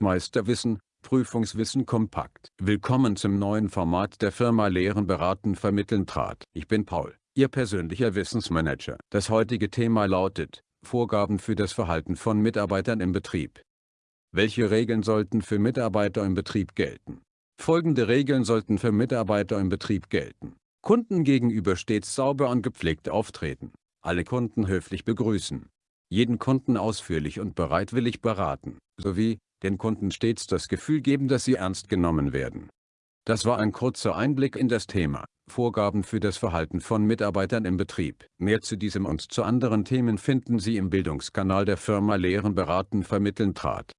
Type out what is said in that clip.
Meisterwissen, Prüfungswissen kompakt. Willkommen zum neuen Format der Firma Lehren beraten vermitteln trat. Ich bin Paul, Ihr persönlicher Wissensmanager. Das heutige Thema lautet, Vorgaben für das Verhalten von Mitarbeitern im Betrieb. Welche Regeln sollten für Mitarbeiter im Betrieb gelten? Folgende Regeln sollten für Mitarbeiter im Betrieb gelten. Kunden gegenüber stets sauber und gepflegt auftreten. Alle Kunden höflich begrüßen. Jeden Kunden ausführlich und bereitwillig beraten, sowie, den Kunden stets das Gefühl geben, dass sie ernst genommen werden. Das war ein kurzer Einblick in das Thema, Vorgaben für das Verhalten von Mitarbeitern im Betrieb. Mehr zu diesem und zu anderen Themen finden Sie im Bildungskanal der Firma Lehren beraten vermitteln trat.